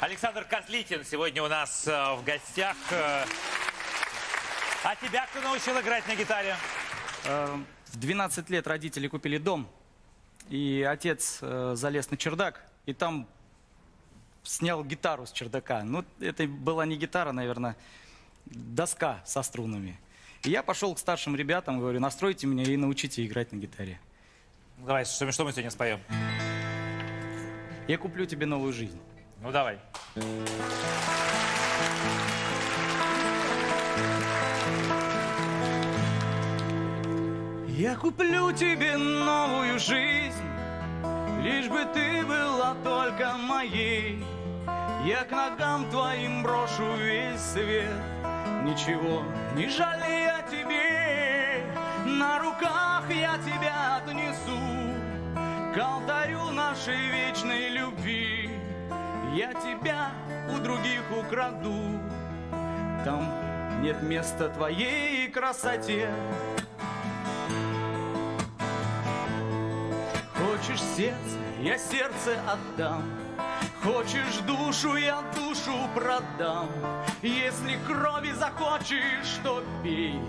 Александр Козлитин сегодня у нас э, в гостях. Э, А тебя кто научил играть на гитаре? Э, В 12 лет родители купили дом, и отец залез на чердак, и там снял гитару с чердака. Ну, это была не гитара, наверное, доска со струнами. И я пошел к старшим ребятам, говорю, настройте меня и научите играть на гитаре. Давай, что, что мы сегодня споем? Я куплю тебе новую жизнь. Ну, давай. Я куплю тебе новую жизнь, лишь бы ты была только моей. Я к ногам твоим брошу весь свет, ничего не жалея тебе. На руках я тебя отнесу к нашей любви. Я тебя у других украду, там нет места твоей красоте. Хочешь сердце, я сердце отдам. Хочешь душу, я душу продам. Если крови захочешь, то пей.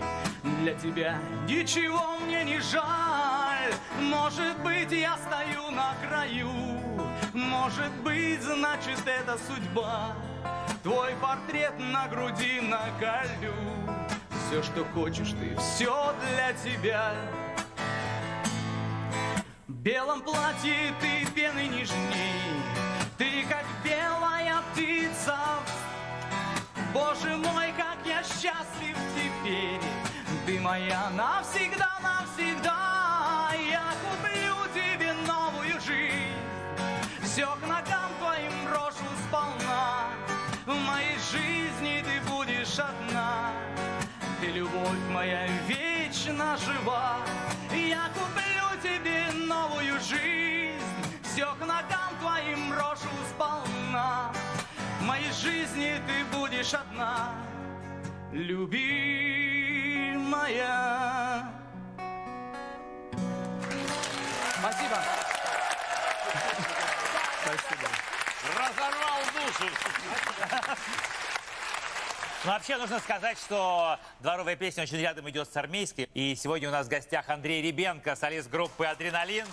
Для тебя ничего мне не жаль. Может быть, я стою на краю. Может быть, значит, это судьба. Твой портрет на груди наколю. Все, что хочешь ты, все для тебя. В белом платье ты пены нежней, Ты как белая птица. Боже мой, как я счастлив теперь, Ты моя навсегда, навсегда. Все к ногам твоим брошу сполна. В моей жизни ты будешь одна, Ты, любовь моя, вечно жива. Я куплю тебе новую жизнь, Все к ногам твоим брошу сполна. В моей жизни ты будешь одна, любимая. Спасибо. Разорвал душу. Ну, вообще нужно сказать, что дворовая песня очень рядом идет с армейской. И сегодня у нас в гостях Андрей Ребенко, солист группы «Адреналин».